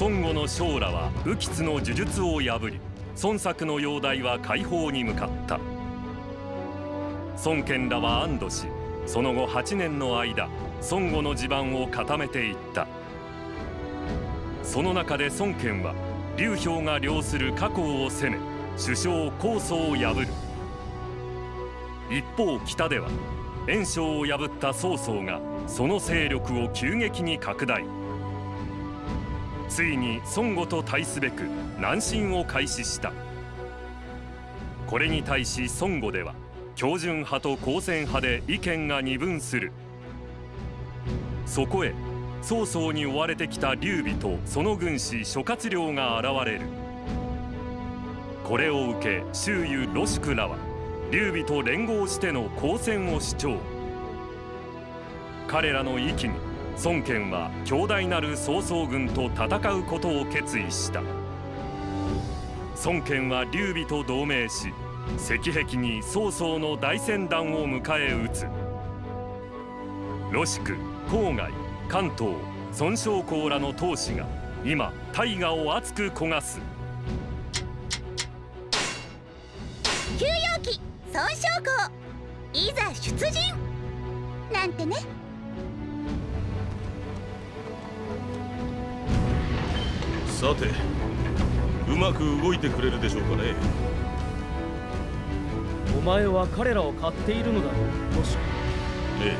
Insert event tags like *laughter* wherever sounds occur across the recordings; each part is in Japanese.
孫悟の将らは雨吉の呪術を破り孫作の容体は解放に向かった。孫権らは安堵しその後8年の間孫悟の地盤を固めていった。その中で孫権は劉氷が領する加工を攻め首相高祖を破る。一方北では袁紹を破った曹操がその勢力を急激に拡大。ついに孫悟と対すべく南進を開始した。これに対し孫悟では標準派と公選派で意見が二分する。そこへ曹操に追われてきた劉備とその軍師諸葛亮が現れる。これを受け周囲ロシクらは劉備と連合しての交戦を主張。彼らの意気に孫権は強大なる曹操軍と戦うことを決意した。孫権は劉備と同盟し石壁に曹操の大船団を迎え撃つ。ロシク郊外関東孫将校らの闘士が今大河を熱く焦がす。休養期孫将校。いざ出陣。なんてね。さてうまく動いてくれるでしょうかね。お前は彼らを買っているのだ。ろうロシええ。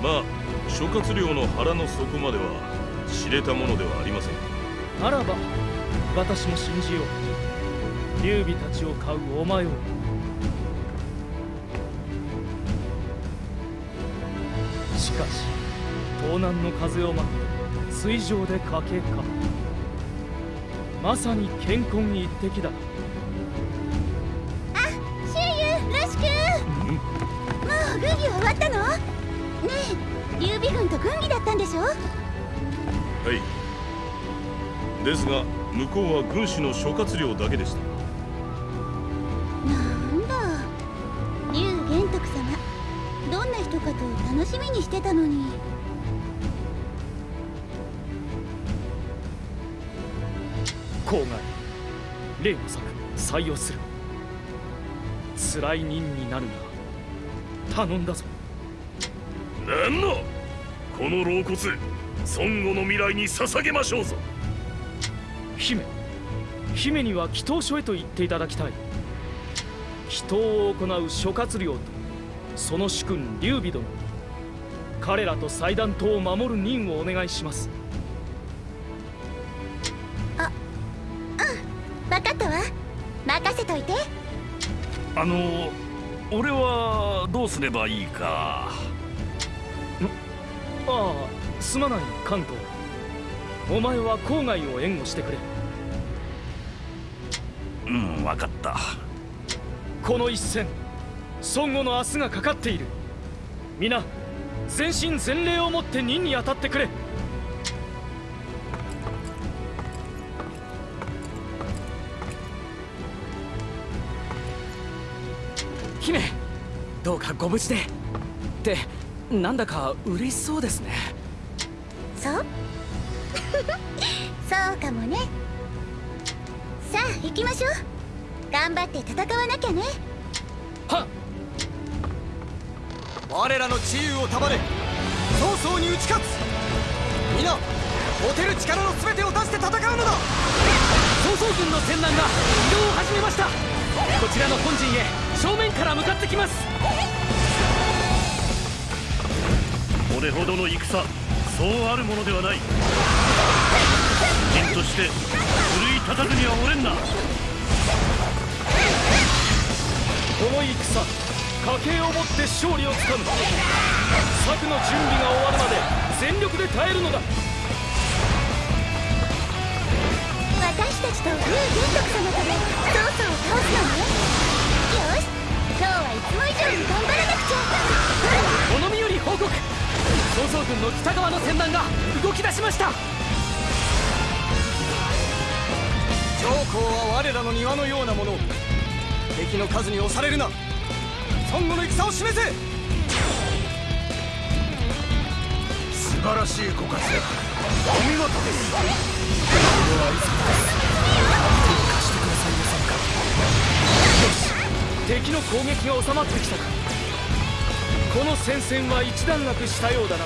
まあ諸葛亮の腹の底までは知れたものではありません。ならば私も信じよう。劉備たちを買うお前を。しかし東南の風を待って水上で家計か。まさに健康一滴だ。あシュユロシ君もう軍議は終わったの？ねえ劉備軍と軍議だったんでしょ？はい。ですが向こうは軍師の諸葛亮だけでした。なんだ。劉玄徳様どんな人かと楽しみにしてたのに郊外例の策採用する。辛い任になるが頼んだぞ。なんの？この老骨孫悟の未来に捧げましょうぞ。姫姫には祈祷所へと言っていただきたい。祈祷を行う諸葛亮とその主君劉備殿。彼らと祭壇島を守る任をお願いしますあの俺はどうすればいいか。ああすまない関東お前は郊外を援護してくれ。うん分かった。この一戦孫悟の明日がかかっている。皆全身全霊をもって任に当たってくれご無事で。ってなんだか嬉しそうですね。そう？*laughs* そうかもね。さあ行きましょう。頑張って戦わなきゃね。はっ。我らの治癒を束ね早々に打ち勝つ。皆持てる力の全てを出して戦うのだ。曹操軍の船団が移動を始めました。こちらの本陣へ正面から向かってきますこれほどの戦そうあるものではない。陣として奮い立たずにはおれんな。この戦家計をもって勝利をつかむ。策の準備が終わるまで全力で耐えるのだ。私たちと劉玄徳様とで曹操を倒すのね。よし今日はいつも以上に頑張らなくちゃ。おのみより報告曹操軍の北側の船団が動き出しました。上皇は我らの庭のようなもの敵の数に押されるな。孫悟の戦を示せ。素晴晴らしいご活躍。お見事です。この愛さです貸してくださいませんか。よし。敵の攻撃が収まってきたかこの戦線は一段落したようだな。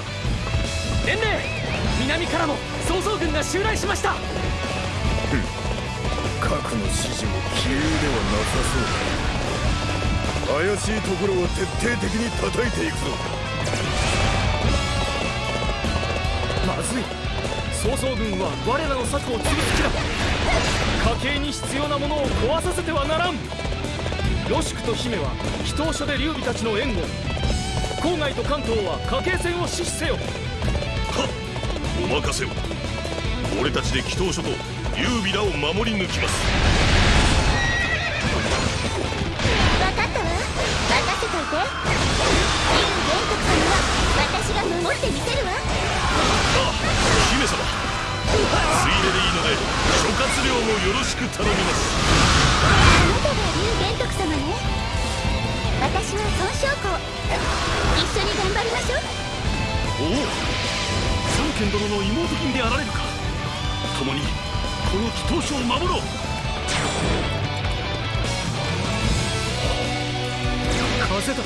伝令南からも曹操軍が襲来しました！核の指示も杞憂ではなさそうだ。怪しいところを徹底的に叩いていくぞ。まずい。曹操軍は我らの策を潰す気だ。家計に必要なものを壊させてはならん。ロシクと姫は祈祷所で劉備たちの援護郊外と関東は家計戦を死守せよ。はっお任せを。俺たちで祈祷所と劉備らを守り抜きます。分かったわ。任せといて。劉玄徳様は私が守ってみせるわ。ああ姫様。ついででいいので諸葛亮もよろしく頼みます。あなたが劉玄徳様ね。私は孫将校一緒に頑張りましょう。おお孫権殿の妹君であられるか。共にこの祈祷所を守ろう。風だ。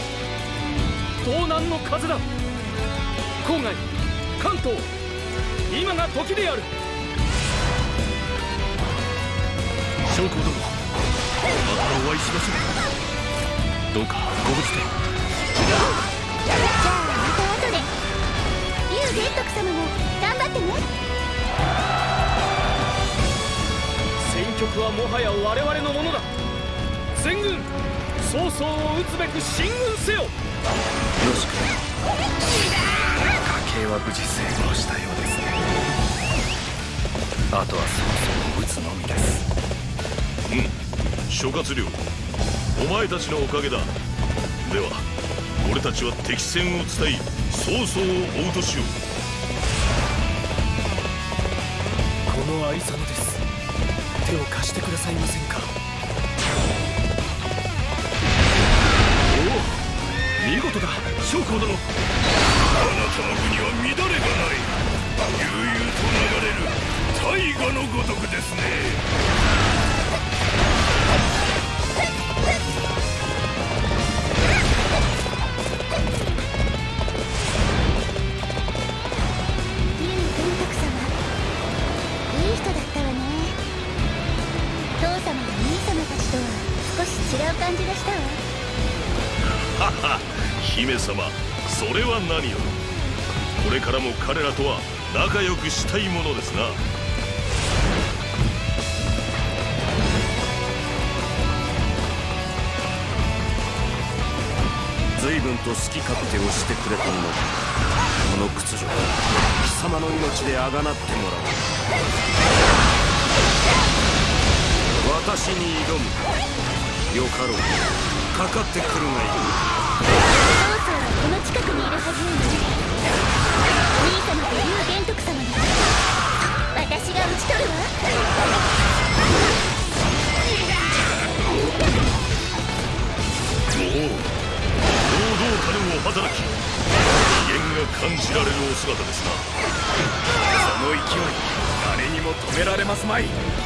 東南の風だ。郊外関東今が時である。将校殿またお会いしましょう。どうかご無事で劉玄徳様も頑張ってね。戦局はもはや我々のものだ。全軍曹操を討つべく進軍せよ。よしく。家計は無事成功したようですね。あとは曹操を撃つのみです。うん。諸葛亮お前たちのおかげだ。では俺たちは敵戦を伝え曹操を追うとしよう手を貸してくださいませんか？おお見事だ。将校殿。あなたの国は乱れがない。悠々と流れる。大河のごとくですね。様それは何よこれからも彼らとは仲良くしたいものですな。随分と好き勝手をしてくれたもの。この屈辱貴様の命であがなってもらおう。私に挑む。よかろう。かかってくるがいい。止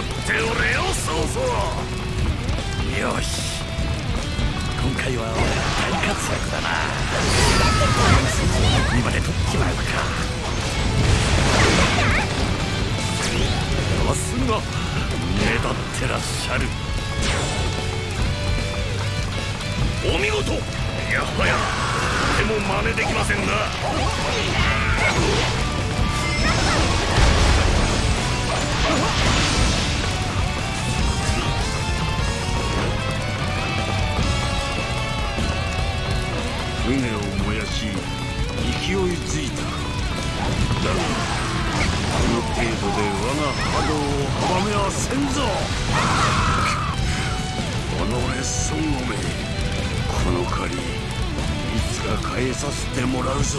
っておれよそうそうよし今回は俺大活躍だなにまで取っちまうかさすが目立ってらっしゃる。お見事。やはやでも真似できませんな。船を燃やし勢いづいただがこの程度で我が波動を阻めはせんぞ己孫悟めこの借りいつか返させてもらうぞ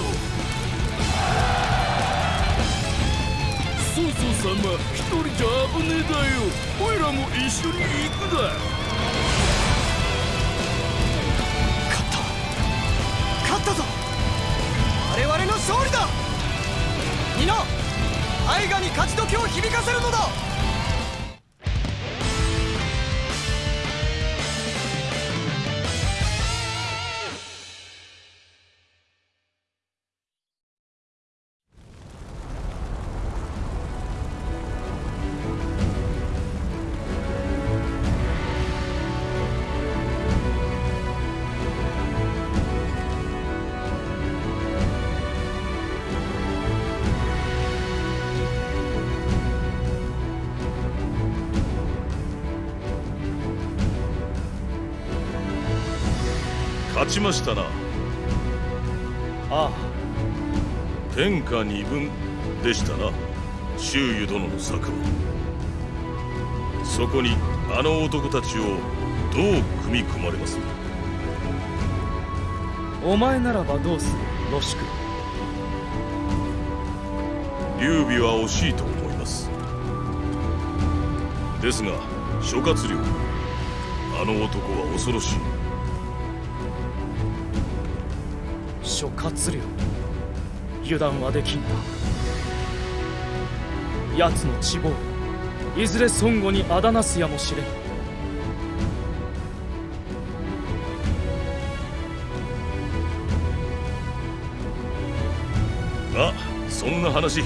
曹操様一人じゃ危ねえだよおいらも一緒に行くだの勝利だ。皆愛がに勝ち時を響かせるのだ。ちましたな。あ天下二分でしたな。周瑜殿の策はそこにあの男たちをどう組み込まれます？あお前ならばどうする？ロシク劉備は惜しいと思います。ですが諸葛亮あの男は恐ろしい諸葛亮油断はできんな。奴の地望いずれ孫悟にあだなすやもしれん。あそんな話。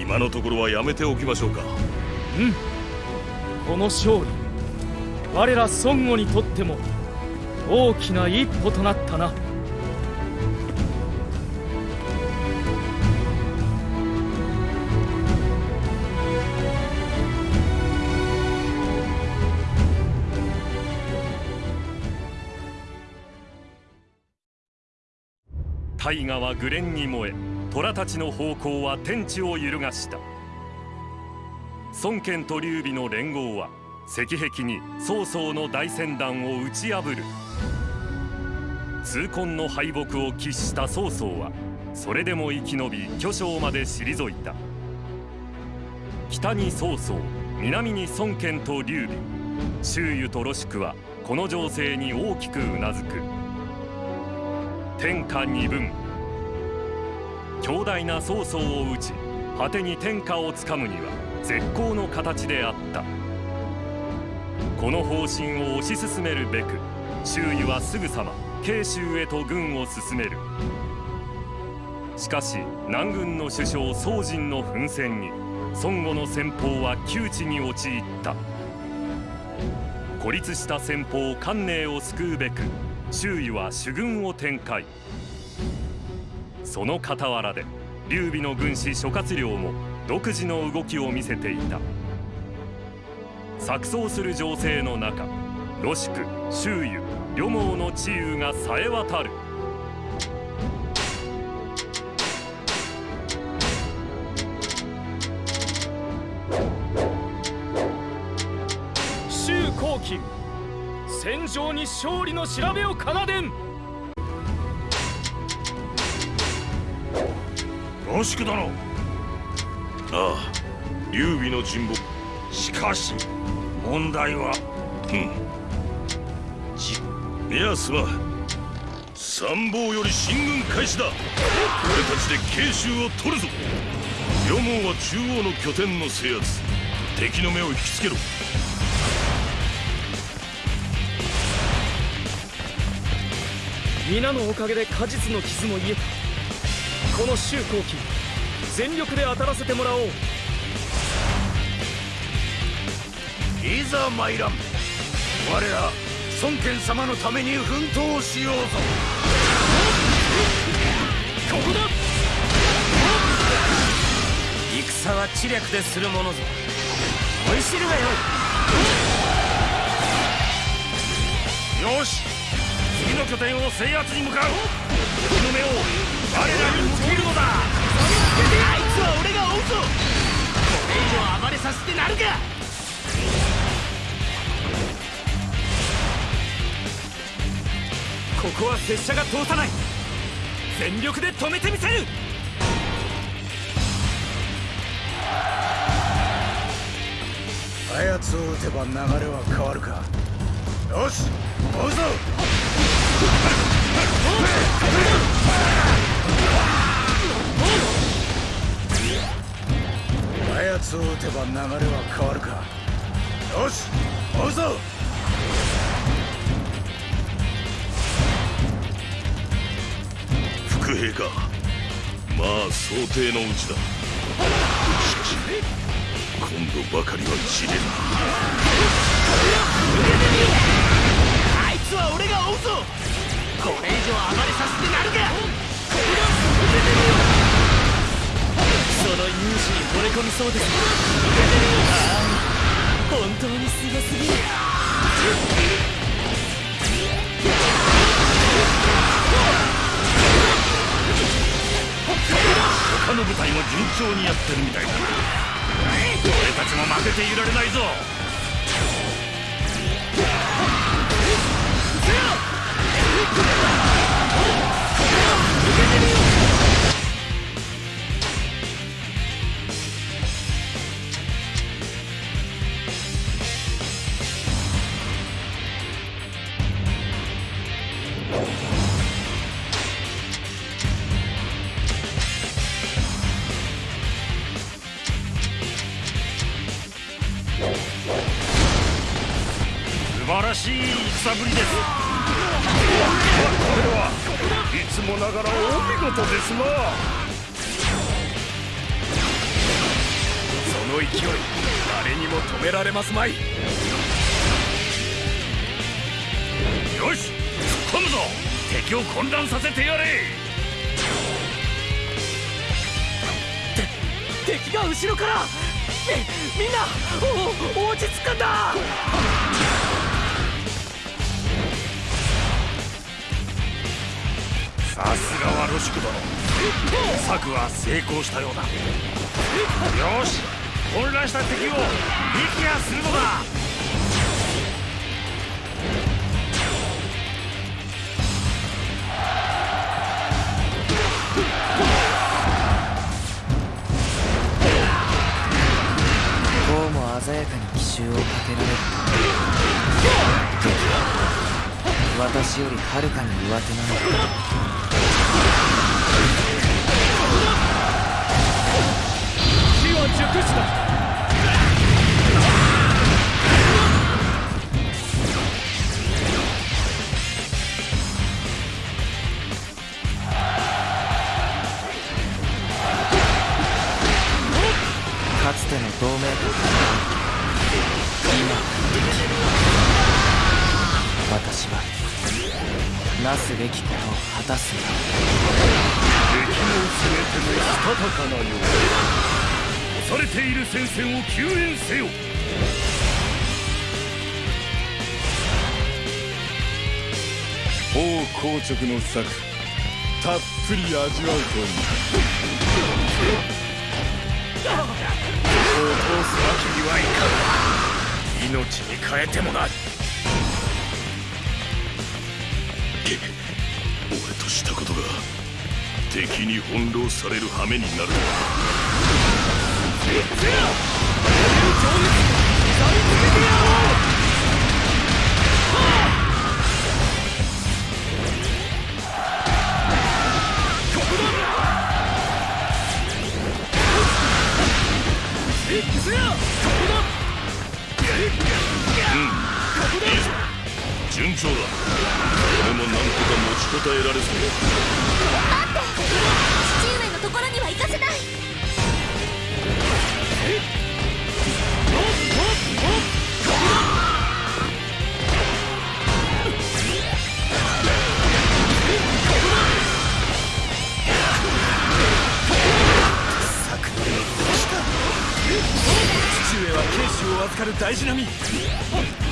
今のところはやめておきましょうか。うん。この勝利。我ら孫悟にとっても大きな一歩となったな大河は紅蓮に燃え虎たちの方向は天地を揺るがした。孫権と劉備の連合は石壁に曹操の大船団を打ち破る。痛恨の敗北を喫した曹操はそれでも生き延び巨匠まで退いた。北に曹操南に孫権と劉備。周瑜とロシクはこの情勢に大きくうなずく。天下二分。強大な曹操を討ち果てに天下をつかむには絶好の形であった。この方針を推し進めるべく周囲はすぐさま慶州へと軍を進める。しかし南軍の首相宋人の奮戦に孫悟の戦法は窮地に陥った。孤立した先方関寧を救うべく周囲は主軍を展開。その傍らで劉備の軍師諸葛亮も独自の動きを見せていた。錯綜する情勢の中ロシク周囲両毛の治癒がさえ渡る。戦場に勝利の調べを奏でん。ロシク殿ああ劉備の人望。しかし問題はうん。じいやすま参謀より進軍開始だ。俺たちで慶州を取るぞ。両門は中央の拠点の制圧。敵の目を引きつけろ。皆のおかげで果実の傷も癒えたこの周後期全力で当たらせてもらおう。いざ参らん。我ら孫権様のために奮闘しようぞ。ここだ！戦は知略でするものぞ。思い知るがよい。よし。次の拠点を制圧に向かう。敵の目を我らに向けるのだ。あいつは俺が追うぞ。これ以上暴れさせてなるか。ここは拙者が通さない。全力で止めてみせる。あやつを撃てば流れは変わるか。よし追うぞあやつを撃てば流れは変わるか。よし追うぞ。伏兵か。まあ想定のうちだ。しかし今度ばかりはじれんあいつは俺が追うぞこれ以上暴れさせてなるか！その勇姿に惚れ込みそうです。ああ本当にすごすぎる他の部隊も順調にやってるみたいだ。俺たちも負けていられないぞ。けてみようすまい。よし突っ込むぞ。敵を混乱させてやれ。敵が後ろからみみんなお落ち着くんだ。さすがはロシク殿。策は成功したようだ。よし混乱した敵を撃破するのだ。こうも鮮やかに奇襲をかけられる。私よりはるかに上手なのだ。熟した。かつての同盟国。今私はなすべきことを果たす。のだ敵の全てもしたたかなよう。だされている戦線を救援せよ。王硬直の策たっぷり味わうといい。ここを通すわけにはいかん。命に変えてもな俺としたことが敵に翻弄される羽目になるとは順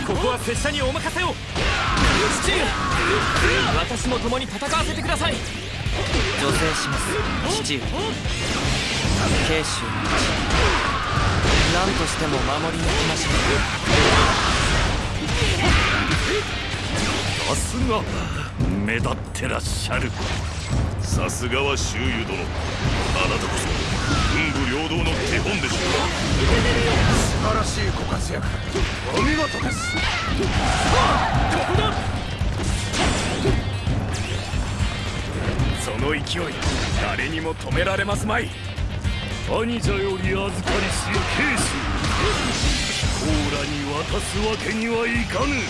ここは拙者にお任せを。父上私も共に戦わせてください。助成します父上慶州の地何としても守り抜きましょさすが目立ってらっしゃる。さすがは周遊殿。あなたこそ文武両道の手本でしょう素晴らしいご活躍お見事ですさあここだその勢い誰にも止められますまい兄者より預かりし慶州コーラに渡すわけにはいかぬ素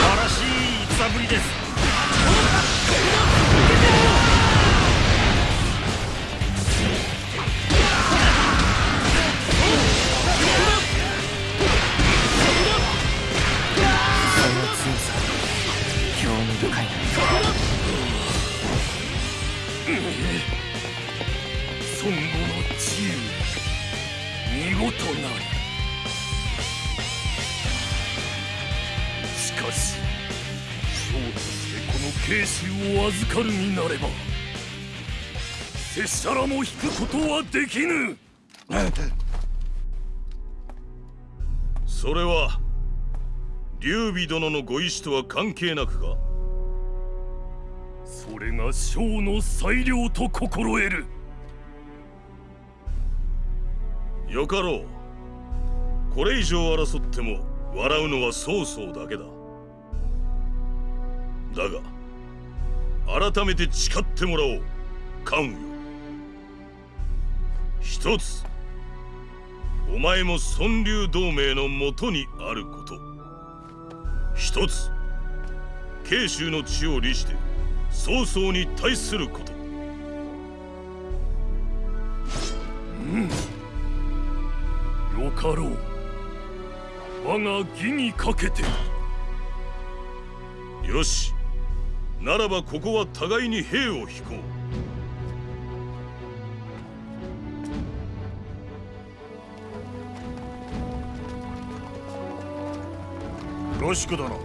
晴らしい戦ぶりですを預かる身なれば拙者らも引くことはできぬ。それは劉備殿のご意志とは関係なくか？それが将の裁量と心得る。よかろう。これ以上争っても笑うのは曹操だけだ。だが改めて誓ってもらおう。関羽よ一つお前も孫流同盟のもとにあること。一つ慶州の地を利して曹操に対すること。よかろう。我が義にかけて。よしならばここは互いに兵を引こロシク殿。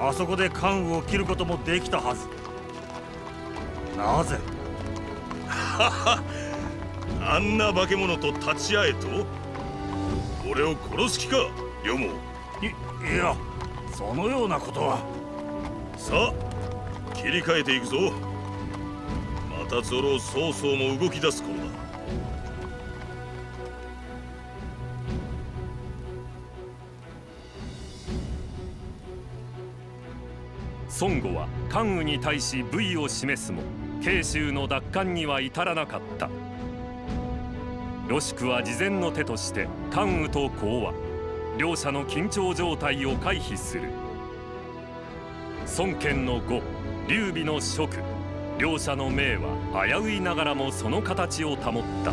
あそこで関羽を切ることもできたはず。なぜ？うあんな化け物と立ち会えと？俺を殺す気かよもいいやそのようなことは。さあ切り替えていくぞ。またゾロ曹操も動き出す頃だ。孫悟は関羽に対し武意を示すも慶州の奪還には至らなかった。ロシクは事前の手として関羽と講和両者の緊張状態を回避する。孫権の呉劉備の蜀両者の命は危ういながらもその形を保った。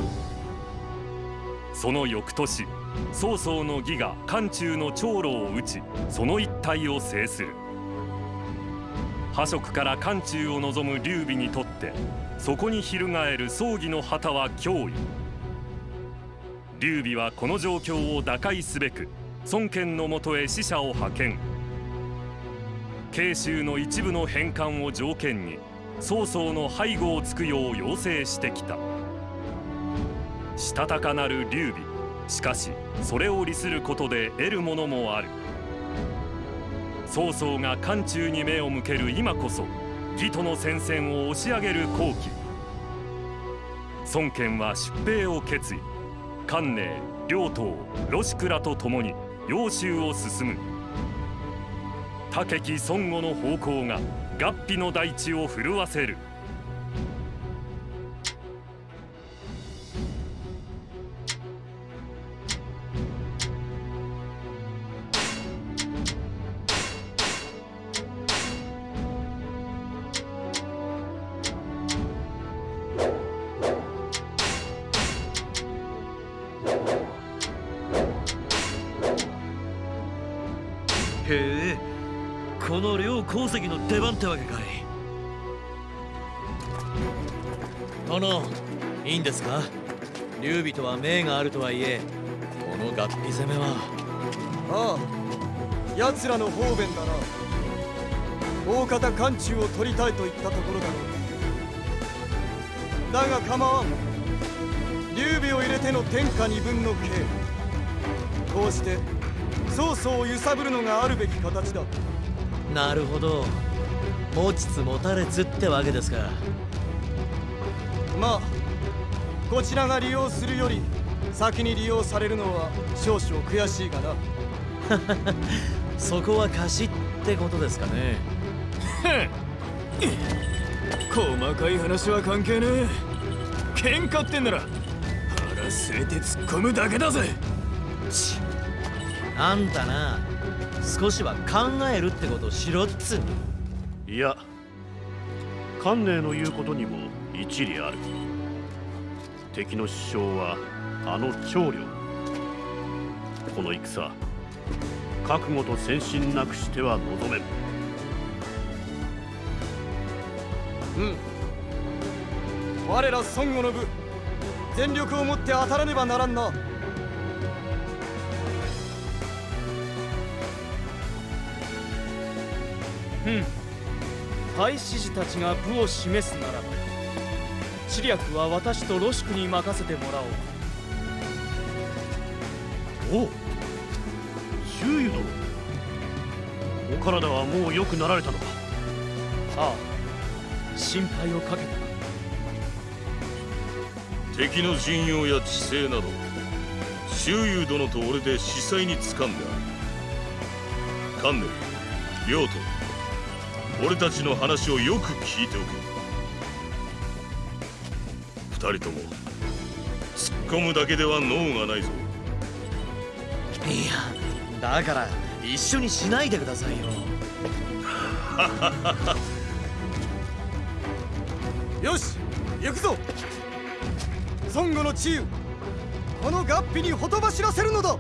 その翌年曹操の義が漢中の長老を討ちその一帯を制する。破蜀から漢中を望む劉備にとってそこに翻る葬儀の旗は脅威。劉備はこの状況を打開すべく孫権のもとへ使者を派遣。慶州の一部の返還を条件に曹操の背後をつくよう要請してきた。したたかなる劉備。しかしそれを利することで得るものもある。曹操が漢中に目を向ける今こそ義との戦線を押し上げる好機。孫権は出兵を決意。関寧両党ロシクらと共に揚州を進む。武木孫悟の方向が合皮の大地を震わせる。あ奴らの方便だな大方漢中を取りたいと言ったところだろうだが構わん。劉備を入れての天下二分の計こうして曹操を揺さぶるのがあるべき形だ。なるほど。持ちつ持たれつってわけですかまあこちらが利用するより先に利用されるのは少々悔しいがな *laughs* そこは貸しってことですかね。*laughs* 細かい話は関係ねえ。喧嘩ってんなら腹据えて突っ込むだけだぜ。ちあんたな少しは考えるってことをしろっつうの。いや観念の言うことにも一理ある。敵の首相はあの長領。この戦覚悟と先進なくしては望めん。うん。我ら孫悟の部全力をもって当たらねばならんな。うん。大使士たちが部を示すならば知略は私とロシクに任せてもらおう。おう周囲殿お体はもう良くなられたのか。ああ心配をかけた敵の陣容や地勢など周遊殿と俺で司祭に掴んである。観念両と俺たちの話をよく聞いておけ。二人とも突っ込むだけでは脳がないぞ。だから一緒にしないでくださいよ。*laughs* よし行くぞ。孫悟の治癒この合皮にほとばしらせるのだ。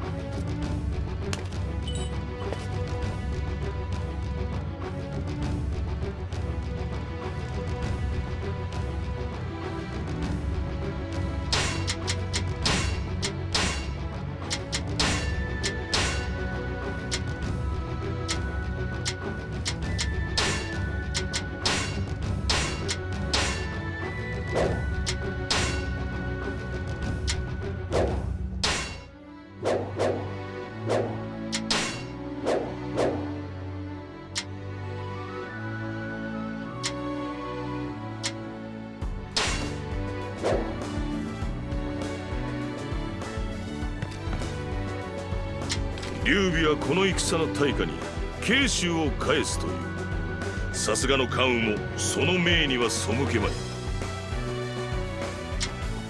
戦の対価に慶州を返すという。さすがの関羽もその命には背けまい。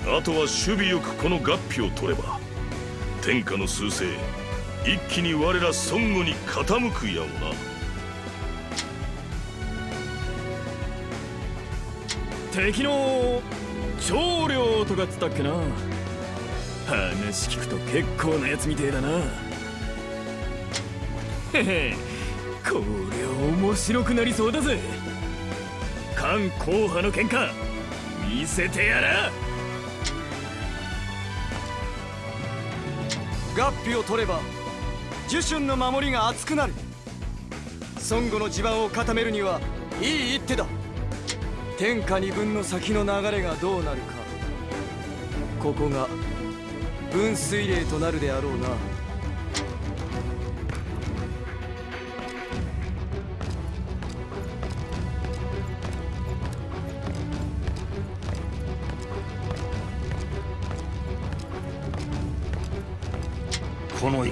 あとは守備よくこの合皮を取れば天下の趨勢一気に我ら孫悟に傾くやもな。敵の長領とかっつったっけな。話聞くと結構なやつみてえだな。*laughs* こりゃ面白くなりそうだぜ。関後派の喧嘩見せてやら。合皮を取れば樹春の守りが厚くなる。孫悟の地盤を固めるにはいい一手だ。天下二分の先の流れがどうなるか。ここが分水嶺となるであろうな。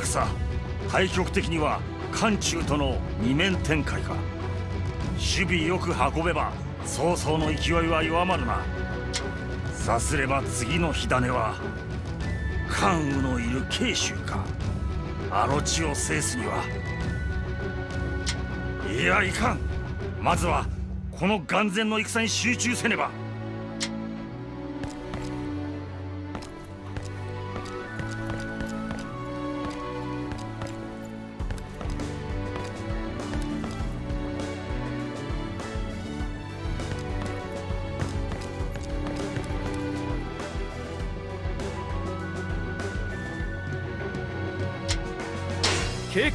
戦。対局的には漢中との二面展開か。守備よく運べば曹操の勢いは弱まるな。さすれば次の火種は関羽のいる慶州か。あの地を制すには。いやいかん。まずはこの眼前の戦に集中せねば。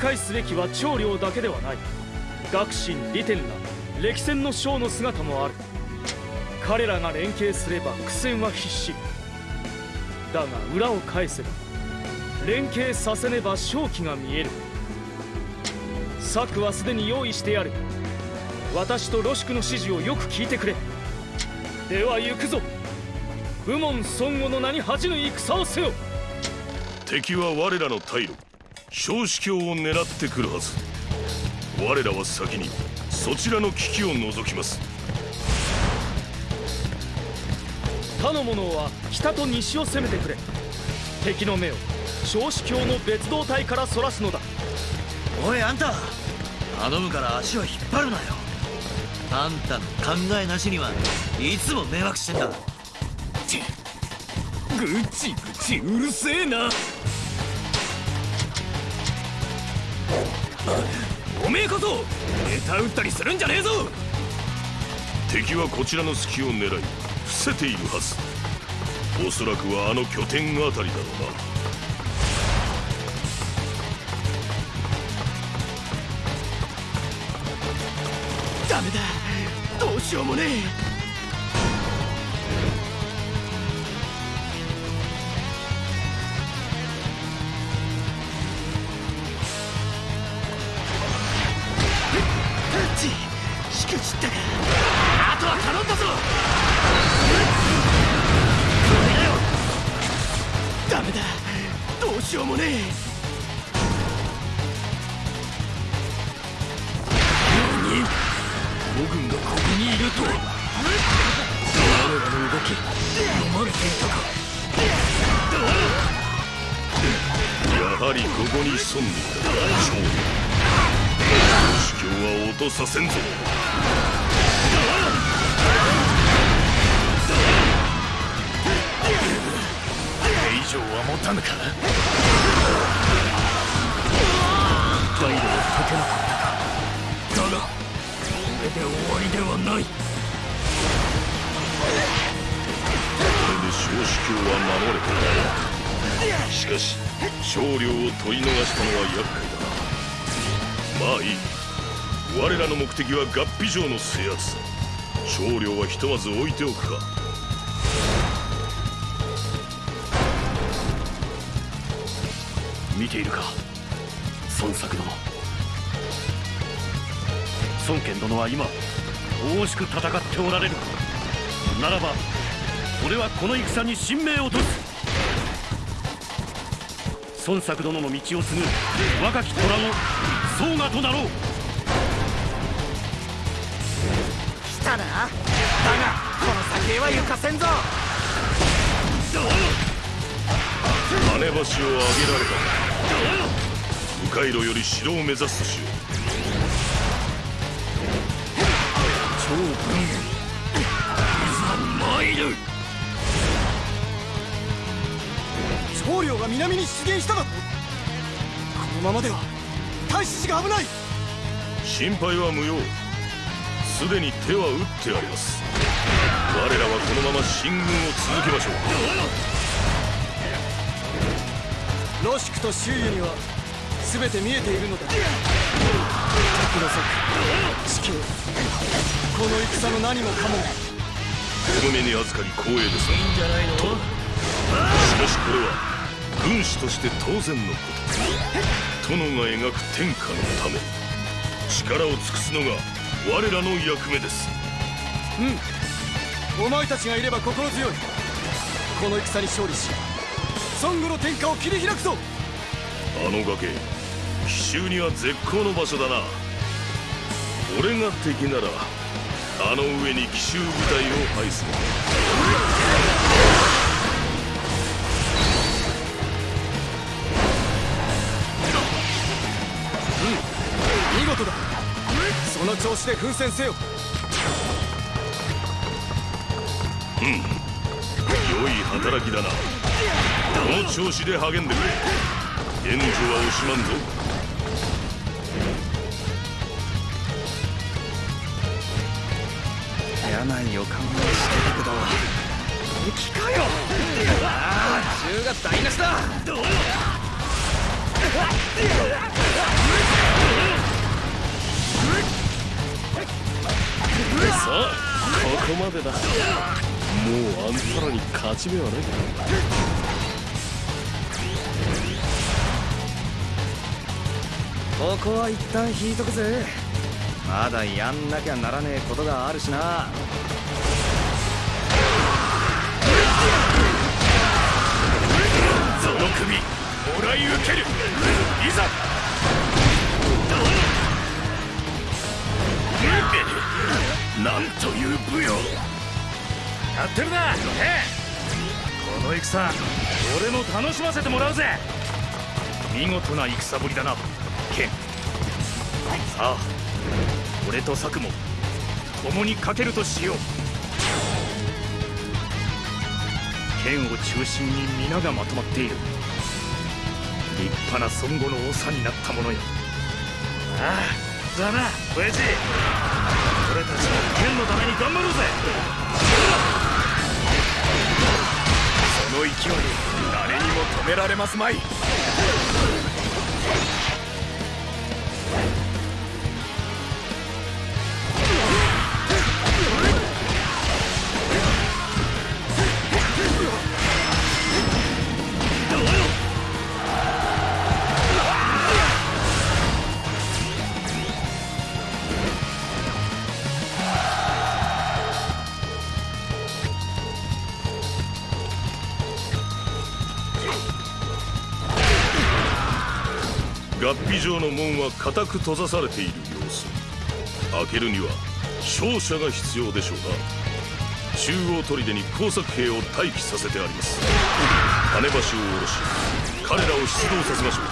警戒すべきは長領だけではない。学神利天ら歴戦の将の姿もある。彼らが連携すれば苦戦は必至。だが裏を返せば連携させねば勝機が見える。策はすでに用意してある。私とロシクの指示をよく聞いてくれ。では行くぞ。武門孫悟の名に恥じぬ戦をせよ。敵は我らの退路。小司教を狙ってくるはず。我らは先にそちらの危機を除きます。他の者は北と西を攻めてくれ。敵の目を小司教の別動隊からそらすのだ。おいあんた。頼むから足を引っ張るなよ。あんたの考えなしにはいつも迷惑してんだ。ぐちぐちうるせえなおめえこそネタ打ったりするんじゃねえぞ。敵はこちらの隙を狙い伏せているはず。おそらくはあの拠点あたりだろうな。ダメだ。どうしようもねえは合皮城の制圧少量はひとまず置いておくか。見ているか。孫作殿。孫権殿は今大しく戦っておられる。ならば俺はこの戦に神明をとす孫作殿の道を継ぐ若き虎の宗我となろう。たな。だがこの先へは行かせんぞ。跳ね橋を上げられた。迂回路より城を目指すとしよう。超文元いざ参る。長領が南に出現しただと。このままでは太子寺が危ない。心配は無用すでに手は打ってあります。我らはこのまま進軍を続けましょう。ロシクと周囲には全て見えているのだ。敵の策地形この戦の何もかもお目に預かり光栄です。いいんじゃないの？としかしこれは軍師として当然のこと。殿が描く天下のため。力を尽くすのが我らの役目です。うん。お前たちがいれば心強い。この戦に勝利し孫悟の天下を切り開くぞ。あの崖奇襲には絶好の場所だな。俺が敵ならあの上に奇襲部隊を配す見事だその調子で奮戦せよ。うん。良い働きだな。この調子で励んでくれ。援助は惜しまんぞ。嫌な予感はしてたけど。敵かよ。ああ銃が台無しださあここまでだ。もうあんたらに勝ち目はない。ここは一旦引いとくぜ。まだやんなきゃならねえことがあるしな。その首もらい受ける。いざなんという武勇。やってるなええ。この戦俺も楽しませてもらうぜ。見事な戦ぶりだなケン。さあ俺と佐久も共にかけるとしよう。剣を中心に皆がまとまっている。立派な孫悟の長になったものよ。ああだな親父。俺たちは剣のために頑張ろうぜ。その勢い誰にも止められますまい。城の門は固く閉ざされている様子。開けるには勝者が必要でしょうな。中央砦に工作兵を待機させてあります。金橋を下ろし彼らを出動させましょう。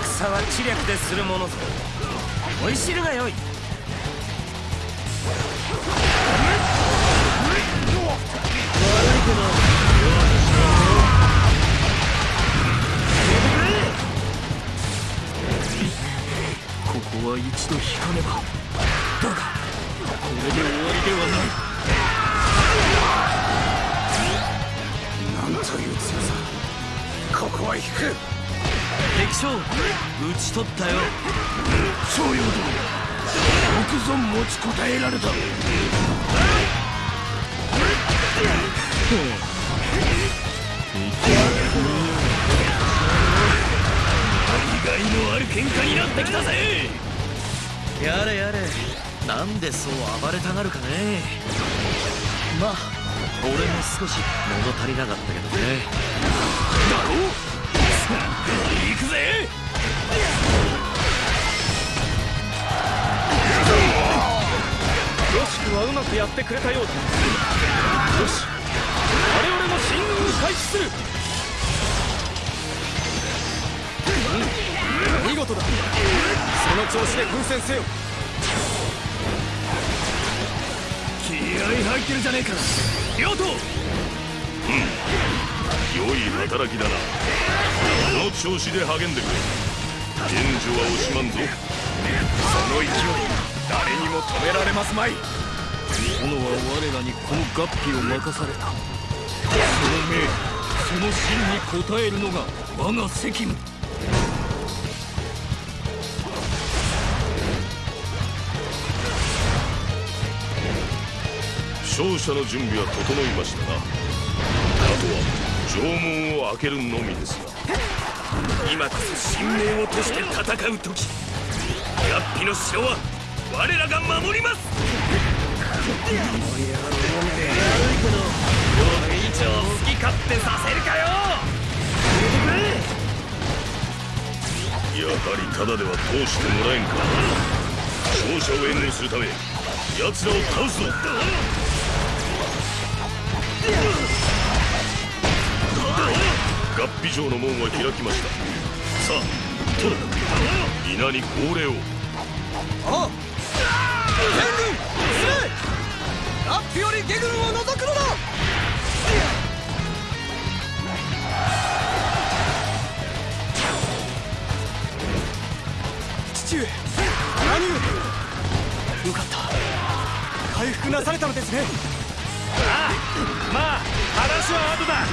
戦は知略でするものぞ。思い知るがよい。ここは一度引かねば。だがこれで終わりではない。なんという強さ。ここは引く。敵将討ち取ったよ。長陽殿よくぞ持ちこたえられた。意外のある喧嘩になってきたぜ。やれやれ。なんでそう暴れたがるかね。まあ。俺も少し物足りなかったけどね。だろ？う行くぜ。よしくはうまくやってくれたようだ。よし我々も進軍開始するだ。その調子で奮戦せよ。気合入ってるじゃねえか両党良い働きだな。この調子で励んでくれ。援助は惜しまんぞ。その勢い誰にも止められますまい。殿は我らにこの合皮を任された。その命その真に応えるのが我が責務勝者の準備は整いましたなあとは城門を開けるのみですが今こそ神明をとして戦う時合皮の城は我らが守ります。これ以上好き勝手させるかよ。やはりただでは通してもらえんか。勝者を援護するため奴らを倒すぞ合皮城の門は開きました。さあに号令を。あ援軍進めラッピより下軍を除くのだ。父上何をよかった。回復なされたのですね。ああまあ話は後だ。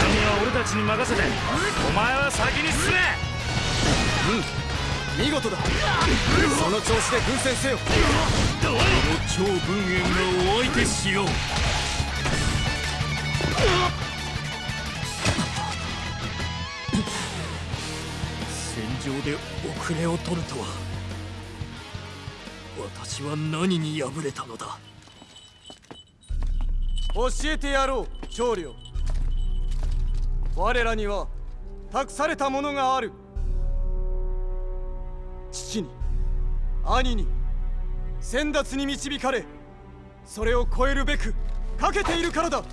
君は俺たたちに任せてお前は先に進め。見事だ。その調子で奮戦せよ。この超文縁がお相手しよう。戦場で遅れを取るとは私は何に敗れたのだ教えてやろう長領我らには託されたものがある。父に兄に先達に導かれそれを超えるべくかけているからだ。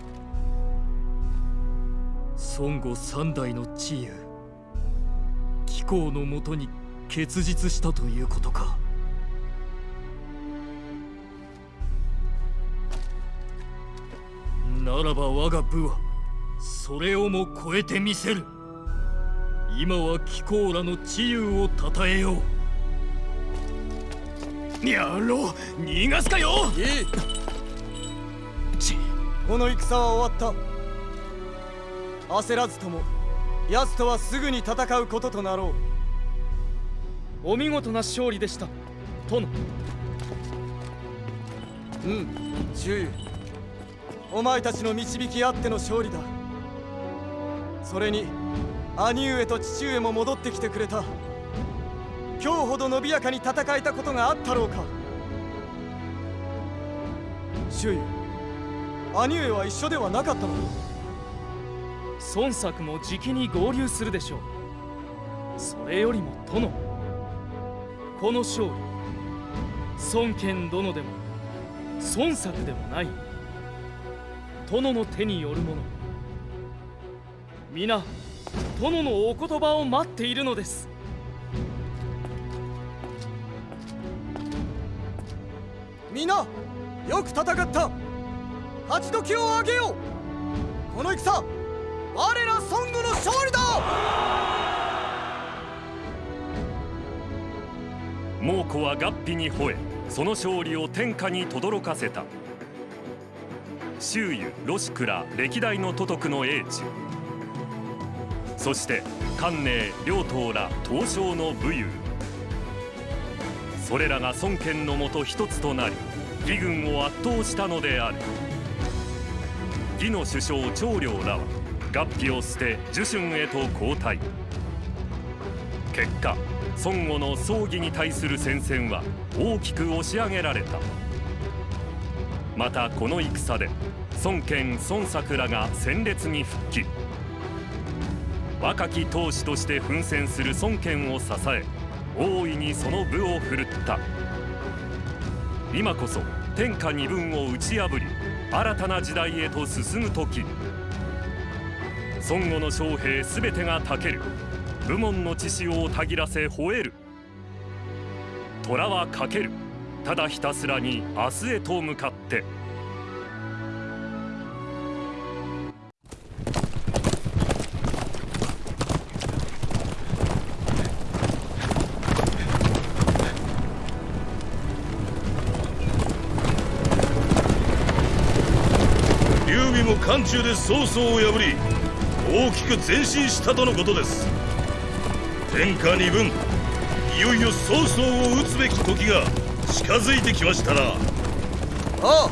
孫悟三代の知恵貴公のもとに結実したということか。ならば我が部はそれをも超えてみせる。今は貴公らの治癒をたたえよう。やろう。逃がすかよ。いい。この戦は終わった。焦らずとも奴とはすぐに戦うこととなろお見事な勝利でした。殿。ううん周囲お前たちの導きあっての勝利だ。それに兄上と父上も戻ってきてくれた。今日ほど伸びやかに戦えたことがあったろうか。周囲兄上は一緒ではなかったの。孫作もじきに合流するでしょう。それよりも殿この勝利孫権殿でも孫作でもない。殿の手によるもの。皆殿のお言葉を待っているのです。皆よく戦った。勝ち時を上げよう。この戦我ら孫悟の勝利だ。猛虎は合皮に吠えその勝利を天下に轟かせた周囲ロシクラ歴代の都督の英知そして関寧両党ら東証の武勇。それらが孫権のもと一つとなり義軍を圧倒したのである。義の首相長領らは合皮を捨て樹春へと交代。結果孫悟の葬儀に対する戦線は大きく押し上げられた。またこの戦で孫権孫作らが戦列に復帰。若き当主として奮戦する孫権を支え大いにその部を振るった。今こそ天下二分を打ち破り新たな時代へと進む時。孫悟の将兵全てがたける。武門の血潮をたぎらせ吠える。虎はかける。ただひたすらに明日へと向かって。劉備も漢中で曹操を破り大きく前進したとのことです。天下二分いよいよ曹操を討つべき時が近づいてきましたな。ああ。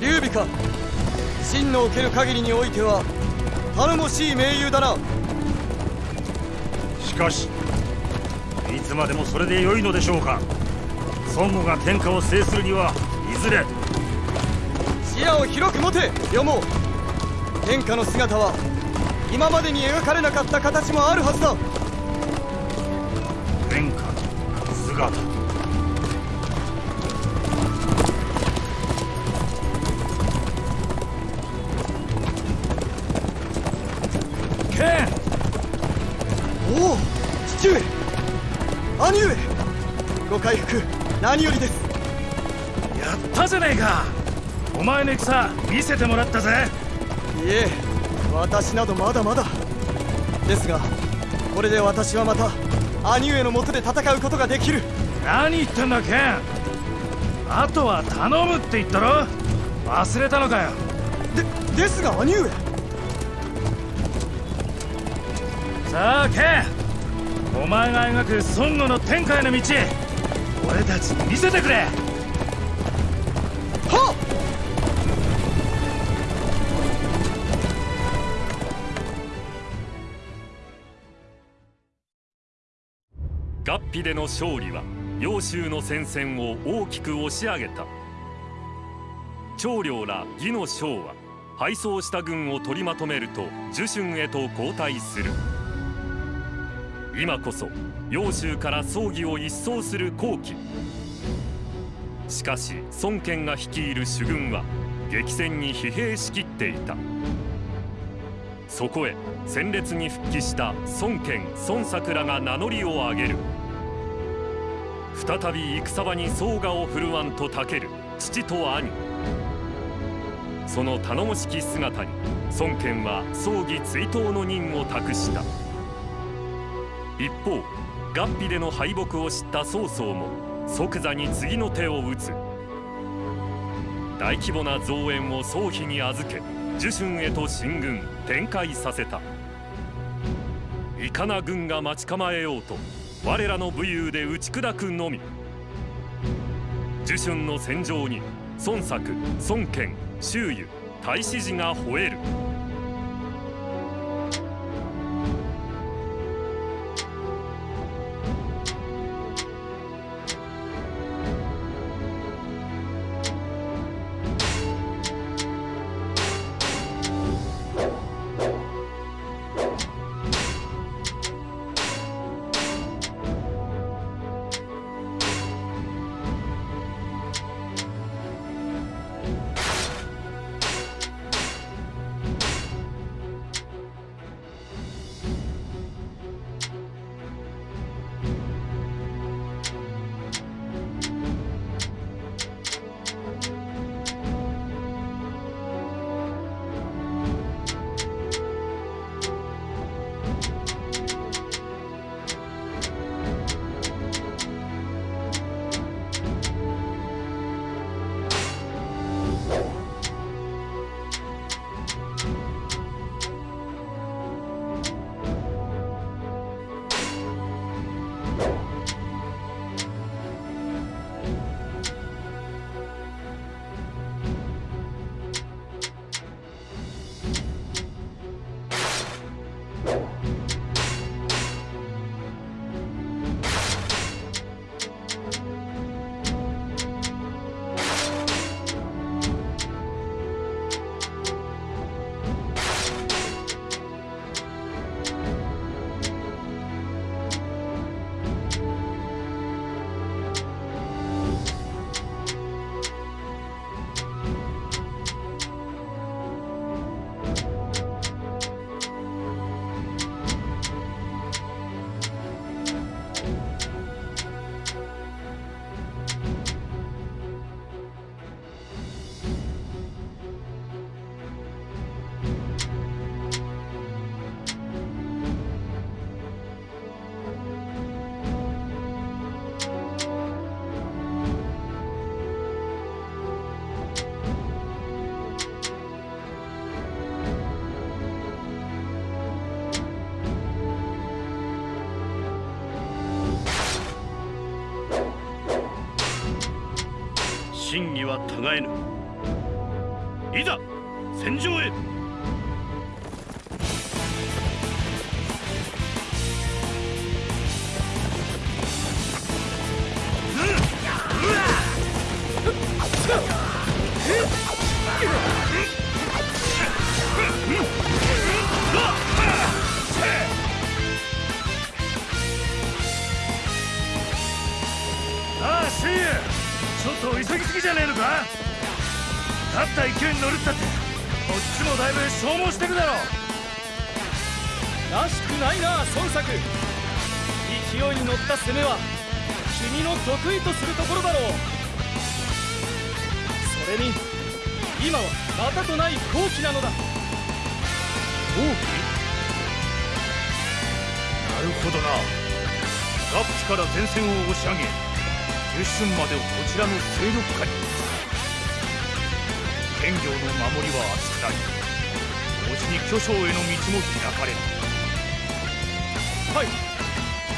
劉備か。真の受ける限りにおいては頼もしい盟友だな。しかしいつまでもそれで良いのでしょうか。孫悟が天下を制するにはいずれ。視野を広く持てよも。天下の姿は今までに描かれなかった形もあるはずだ姿剣。おお父上。兄上。ご回復何よりです。やったじゃねえか。お前の戦見せてもらったぜ。いえ私などまだまだ。ですがこれで私はまた兄上のもとで戦うことができる。何言ってんだケン。あとは頼むって言ったろ。忘れたのかよ。でですが兄上。さあケン。お前が描く孫悟の天界の道俺たちに見せてくれ。合皮での勝利は揚州の戦線を大きく押し上げた。長領ら義の将は敗走した軍を取りまとめると樹春へと後退する。今こそ揚州から葬儀を一掃する好機。しかし孫権が率いる主軍は激戦に疲弊しきっていた。そこへ戦列に復帰した孫権孫作らが名乗りを上げる。再び戦場に総我を振るわんとたける父と兄。その頼もしき姿に孫権は葬儀追悼の任を託した。一方合皮での敗北を知った曹操も即座に次の手を打つ。大規模な増援を曹丕に預け樹春へと進軍展開させた。いかな軍が待ち構えようと我らの武勇で打ち砕くのみ。樹春の戦場に孫作孫権周瑜太子寺が吠える。っちもだいぶ消耗してるだろらしくないな孫作。勢いに乗った攻めは君の得意とするところだろう。それに今はまたとない好機なのだ。王騎なるほどな。ガッピから前線を押し上げ十春までをこちらの勢力下に。剣業の守りは厚くなり同時に巨匠への道も開かれる。はい。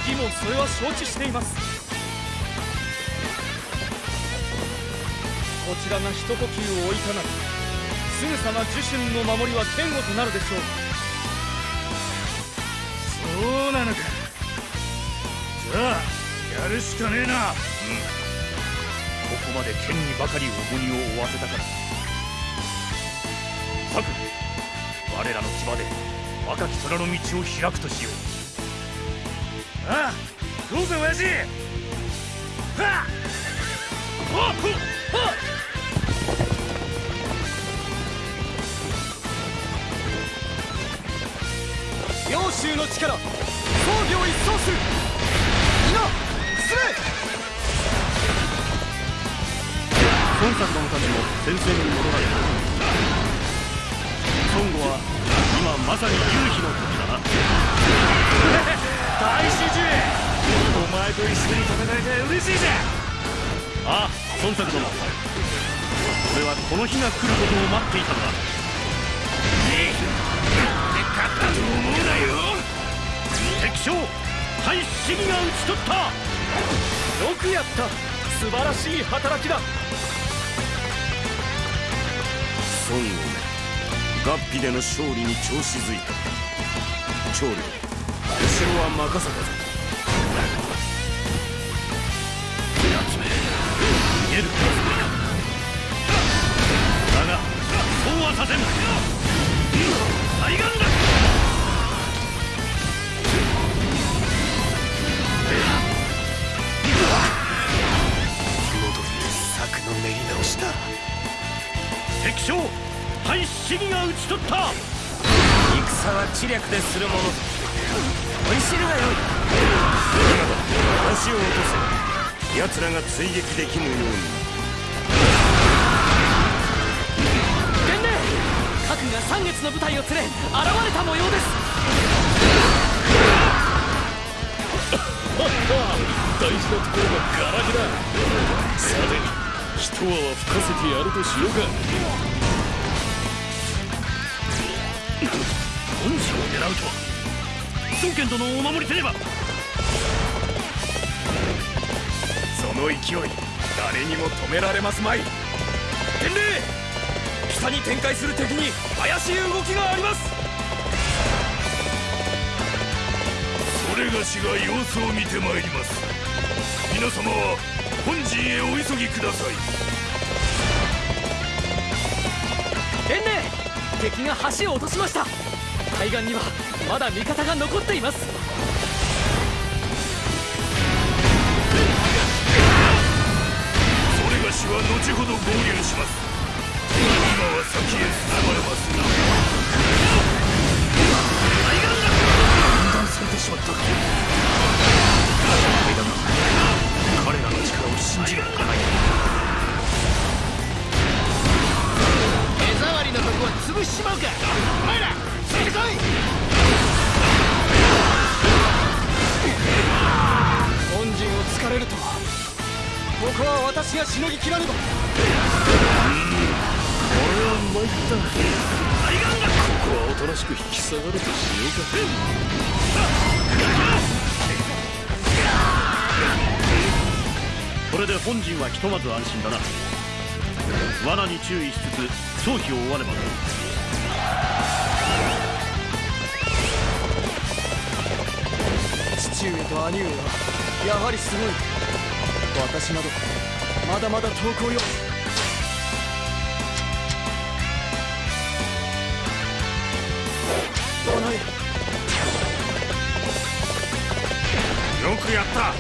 義もそれは承知しています。こちらが一呼吸を置いたならすぐさま呪春の守りは堅固となるでしょう。そうなのか。じゃあやるしかねえな。うん。ここまで剣にばかり重荷を負わせたから。策我らの牙で若き虎の道を開くとしよう。ああどうぜ親父。はっはっはっ。領州の力装備を一掃する。皆進め孫作殿たちも戦線に戻られた孫悟は今まさに夕日の時だ。な大使樹お前と一緒に戦えて嬉しいぜああ孫作殿俺はこの日が来ることを待っていたのだ。勝ったと思うなよ敵将対市議が討ち取ったよくやった。素晴らしい働きだ。孫悟め合皮での勝利に調子づいた。長領後ろは任せたぞ。奴め。逃げるつもりか。だがそうはさせん。対岸だ。戻って策の練り直しだ。敵将対市議が討ち取った。戦は知略でするもの。追い知るがよい。今だ足を落とせ。奴らが追撃できぬように。伝令核が三月の部隊を連れ現れた模様です。*laughs* 大事なところがガラ空さて一泡吹かせてやるとしようか本陣を狙うとは。孫権殿をお守りせねばその勢い誰にも止められますまい。伝令北に展開する敵に怪しい動きがあります。それがしが様子を見てまいります。皆様は本陣へお急ぎください。伝令敵が橋を落としました。海岸にはまだ味方が残っています。それがしは後ほど合流します。今は先へ進まれますな分断されてしまった。か彼らの力を信じるほかない手触りのとこは潰しちまうか。お前ら本陣を突かれるとは。ここは私がしのぎきらねば。俺は参った。ここはおとなしく引き下がるとしようか。これで本陣はひとまず安心だな。罠に注意しつつ早期を追わねば父上と兄上はやはりすごい。私などまだまだ遠くをよ。どないよくやった。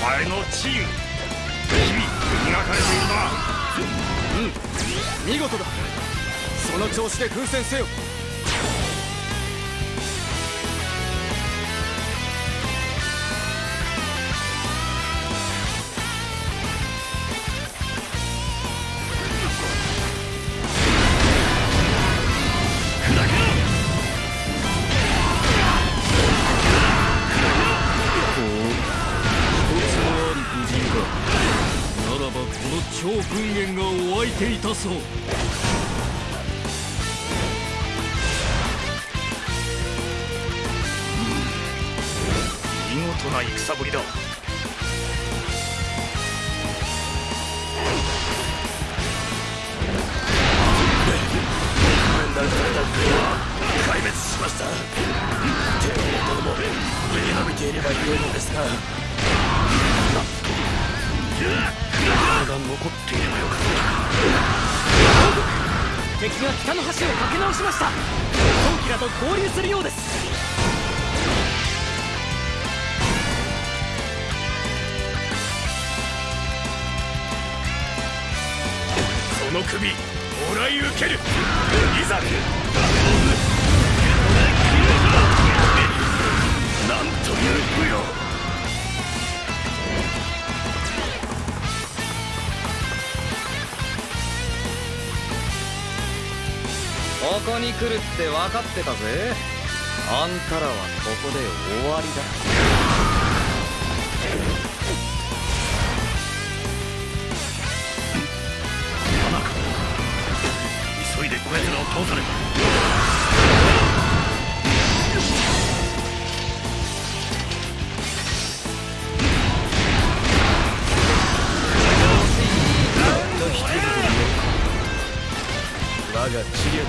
お前の治癒日々磨かれているな。うん。見事だ。その調子で奮戦せよいたそう。こに来るって分かってたぜ。あんたらはここで終わりだ。急いでこやつらを倒さねば。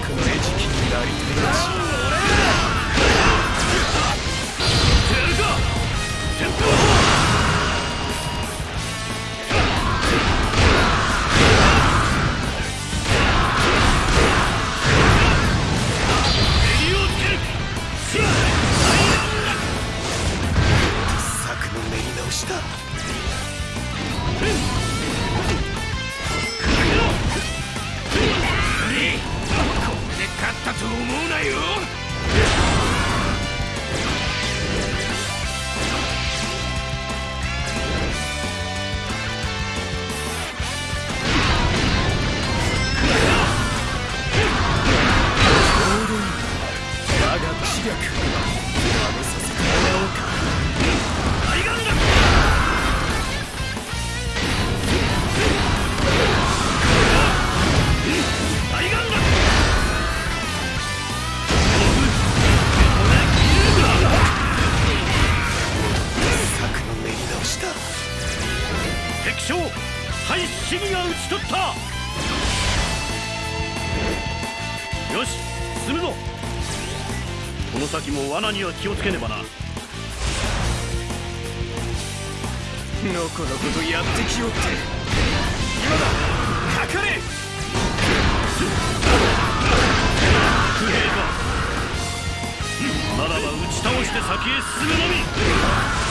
の餌食になりたいらしい気をつけねばな。のこのことやってきよって。今だ。かかれ。不平か。ならば打ち倒して先へ進むのみ。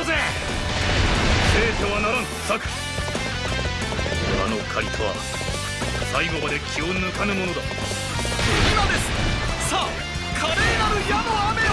うぜ。せいてはならん策。あの借りとは最後まで気を抜かぬものだ。今です。さあ華麗なる矢の雨を。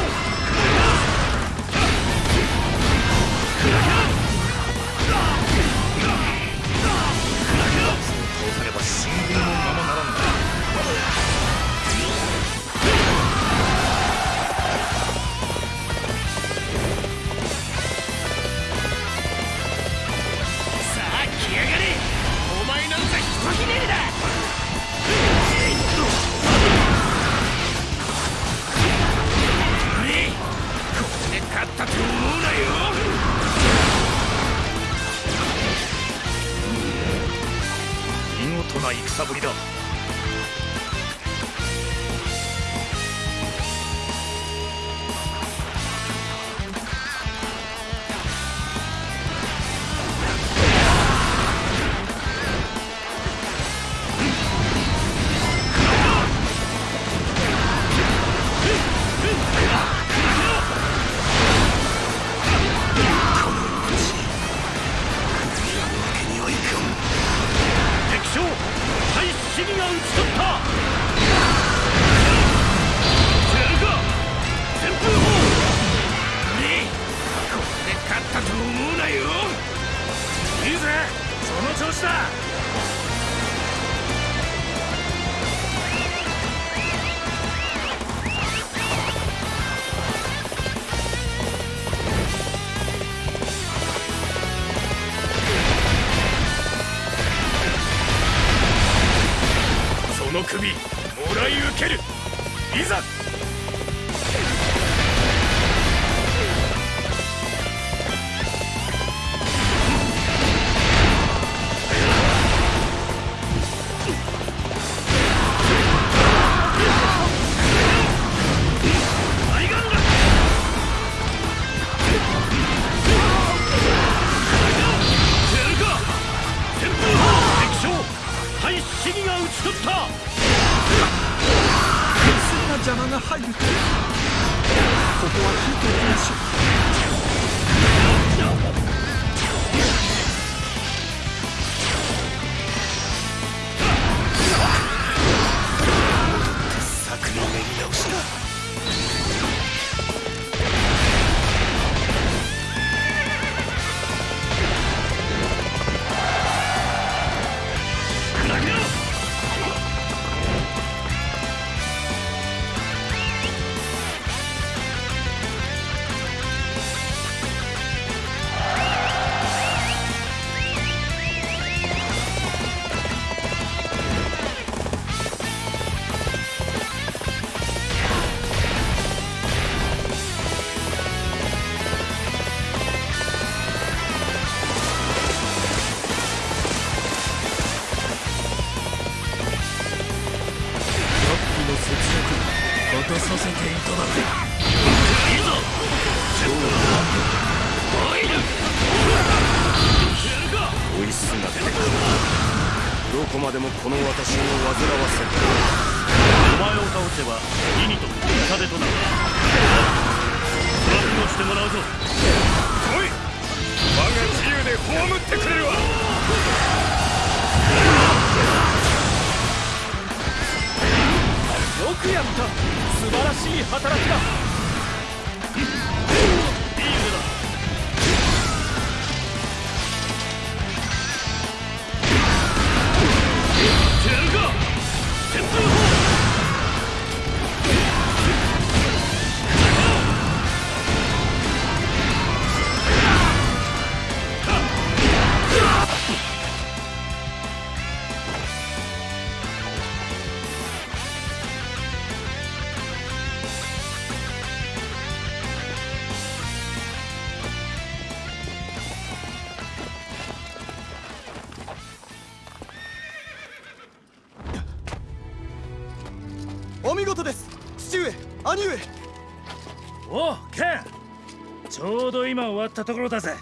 ったところだぜ。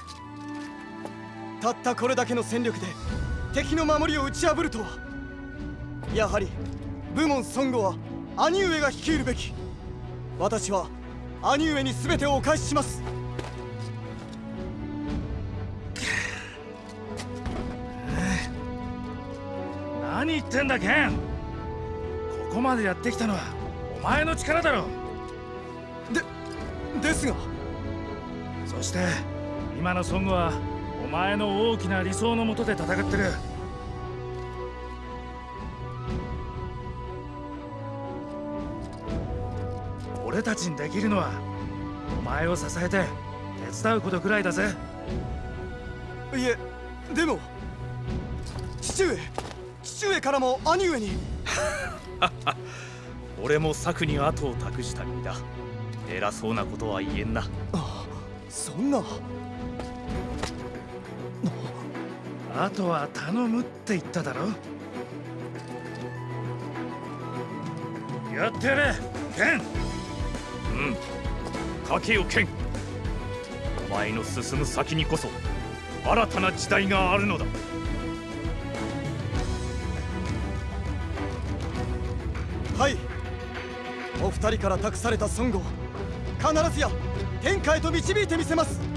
たったこれだけの戦力で敵の守りを打ち破るとは。やはり武門孫悟は兄上が率いるべき。私は兄上に全てをお返しします。言ってんだケン。ここまでやってきたのはお前の力だろ。でですがそして。今のソングはお前の大きな理想のもとで戦ってる。俺たちにできるのはお前を支えて手伝うことくらいだぜ。いえでも父上父上からも兄上に。*laughs* 俺も策に後を託した身だ。偉そうなことは言えんなそんな。あとは頼むって言っただろ。やってやれケン。うん。かけよケン。お前の進む先にこそ新たな時代があるのだ。はい。お二人から託された孫悟。を必ずや天下へと導いてみせます。